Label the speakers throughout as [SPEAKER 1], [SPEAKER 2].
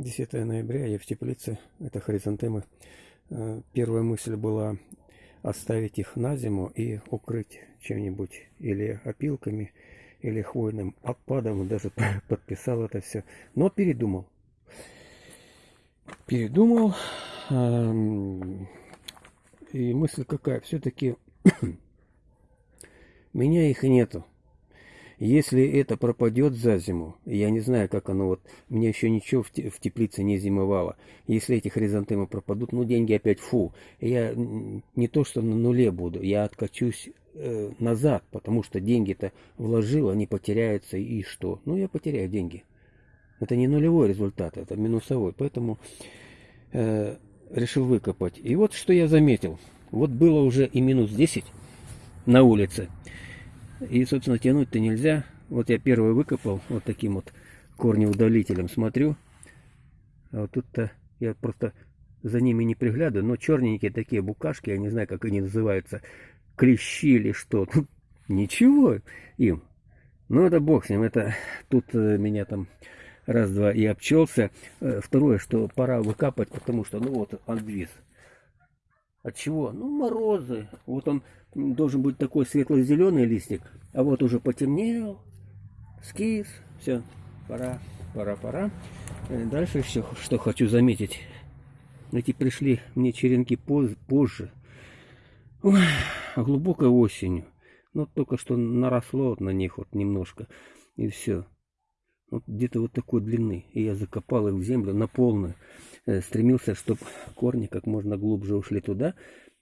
[SPEAKER 1] 10 ноября, я в теплице, это хризантемы. Э, первая мысль была оставить их на зиму и укрыть чем-нибудь, или опилками, или хвойным опадом, даже подписал это все, но передумал. Передумал, и мысль какая, все-таки меня их нету. Если это пропадет за зиму, я не знаю, как оно вот, мне еще ничего в теплице не зимовало. Если эти хризантемы пропадут, ну деньги опять фу. Я не то, что на нуле буду, я откачусь э, назад, потому что деньги-то вложил, они потеряются и что? Ну я потеряю деньги. Это не нулевой результат, это минусовой, поэтому э, решил выкопать. И вот что я заметил. Вот было уже и минус 10 на улице. И, собственно, тянуть-то нельзя. Вот я первый выкопал вот таким вот корнеудалителем. Смотрю. А вот тут-то я просто за ними не приглядываю. Но черненькие такие букашки, я не знаю, как они называются. Клещи или что. Ну, ничего им. Ну, это бог с ним. Это тут э, меня там раз-два и обчелся. Э, второе, что пора выкапывать, потому что, ну вот, андвиз. От чего? Ну, морозы. Вот он должен быть такой светло-зеленый листик, а вот уже потемнел, скис, все, пора, пора, пора. Э, дальше еще что хочу заметить. Эти пришли мне черенки поз позже, Ой, глубокой осенью. Ну, только что наросло на них вот немножко, и все. Вот где-то вот такой длины. И я закопал их в землю на полную. Э, стремился, чтобы корни как можно глубже ушли туда,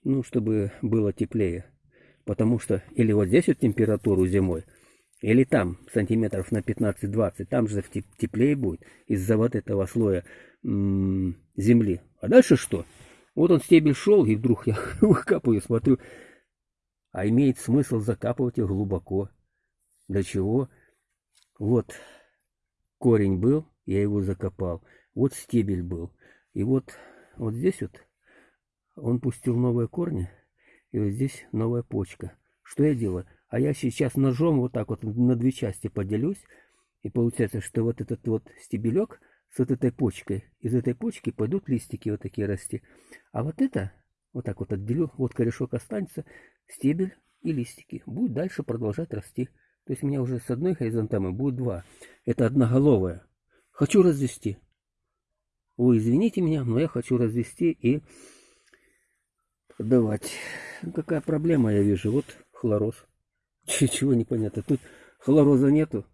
[SPEAKER 1] ну, чтобы было теплее. Потому что или вот здесь вот температуру зимой, или там сантиметров на 15-20, там же теплее будет из-за вот этого слоя земли. А дальше что? Вот он стебель шел, и вдруг я выкапываю, смотрю, а имеет смысл закапывать их глубоко. Для чего? Вот корень был, я его закопал. Вот стебель был. И вот, вот здесь вот он пустил новые корни, и вот здесь новая почка. Что я делаю? А я сейчас ножом вот так вот на две части поделюсь. И получается, что вот этот вот стебелек с вот этой почкой, из этой почки пойдут листики вот такие расти. А вот это, вот так вот отделю, вот корешок останется, стебель и листики. Будет дальше продолжать расти. То есть у меня уже с одной хоризонтамы будет два. Это одноголовая. Хочу развести. Вы извините меня, но я хочу развести и давать. Какая проблема я вижу? Вот хлороз. Чего непонятно. Тут хлороза нету.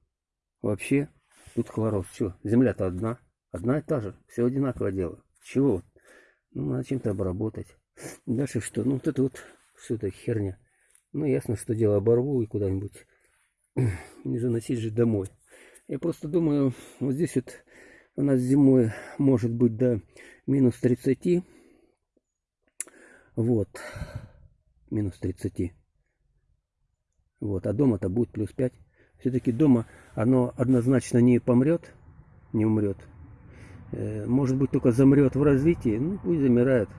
[SPEAKER 1] Вообще. Тут хлороз. Что? Земля-то одна. Одна и та же. Все одинаковое дело. Чего? Ну, надо чем-то обработать. Дальше что? Ну, вот это вот все это херня. Ну, ясно, что дело оборву и куда-нибудь. Не заносить же домой. Я просто думаю, вот здесь вот у нас зимой может быть до минус 30 вот. Минус 30. Вот. А дома-то будет плюс 5. Все-таки дома оно однозначно не помрет, не умрет. Э, может быть, только замрет в развитии. Ну, пусть замирает.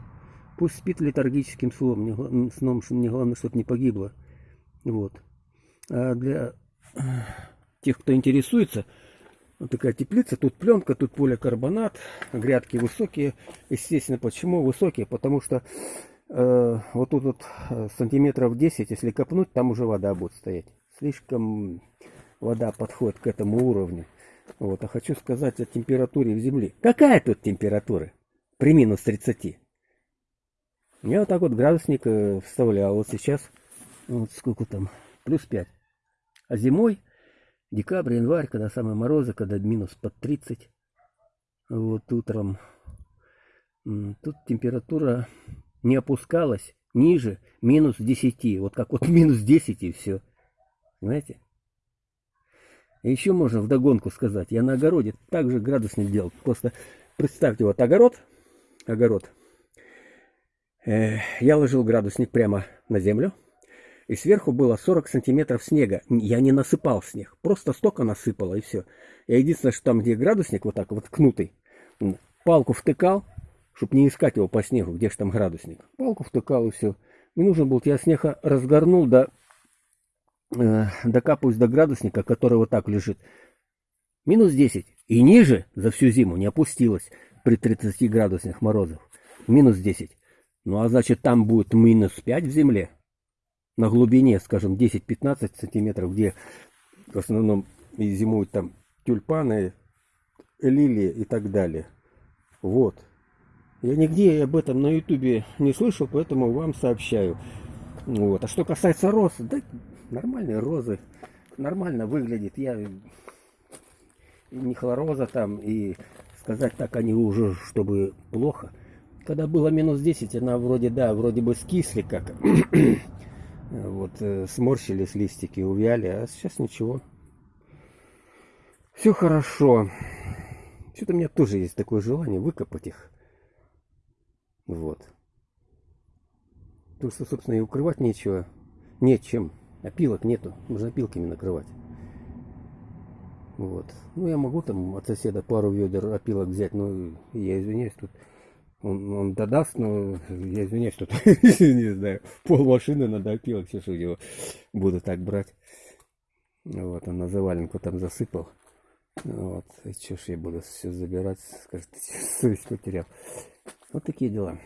[SPEAKER 1] Пусть спит летаргическим сном. Сном, мне главное, чтобы не погибло. Вот. А для тех, кто интересуется, вот такая теплица, тут пленка, тут поликарбонат, грядки высокие. Естественно, почему высокие? Потому что Э, вот тут вот э, сантиметров 10, если копнуть, там уже вода будет стоять. Слишком вода подходит к этому уровню. Вот, а хочу сказать о температуре в земле. Какая тут температура при минус 30? Я вот так вот градусник э, вставлял. Вот сейчас, вот сколько там, плюс 5. А зимой, декабрь, январь, когда самые морозы, когда минус под 30, вот утром, тут температура не опускалась ниже минус 10. Вот как вот минус 10 и все. Понимаете? Еще можно вдогонку сказать. Я на огороде также градусник делал. Просто представьте, вот огород. Огород. Э, я ложил градусник прямо на землю. И сверху было 40 сантиметров снега. Я не насыпал снег. Просто столько насыпало и все. Я единственное, что там, где градусник вот так вот ткнутый, палку втыкал, чтобы не искать его по снегу, где же там градусник. Палку втыкал и все. Не нужен был, я снега разгорнул, да, э, докапываюсь до градусника, который вот так лежит. Минус 10. И ниже за всю зиму не опустилась при 30 градусных морозах. Минус 10. Ну а значит там будет минус 5 в земле. На глубине, скажем, 10-15 сантиметров, где в основном и зимуют там тюльпаны, лилии и так далее. Вот. Я нигде об этом на ютубе не слышал, поэтому вам сообщаю. Вот. А что касается роз, да нормальные розы. Нормально выглядит. Я не хлороза там, и сказать так они уже, чтобы плохо. Когда было минус 10, она вроде, да, вроде бы скисли как. Вот, э, сморщились листики, увяли, а сейчас ничего. Все хорошо. Что-то у меня тоже есть такое желание выкопать их. Вот. Потому что, собственно, и укрывать нечего. Нечем. Опилок нету. Можно опилками накрывать. Вот. Ну, я могу там от соседа пару ведер опилок взять, но я извиняюсь, тут он, он додаст, но я извиняюсь, тут, не знаю, пол машины надо опилок, все, что его буду так брать. Вот, он на заваленку там засыпал. Вот, и что ж я буду все забирать, скажет, совесть потерял. Вот такие дела.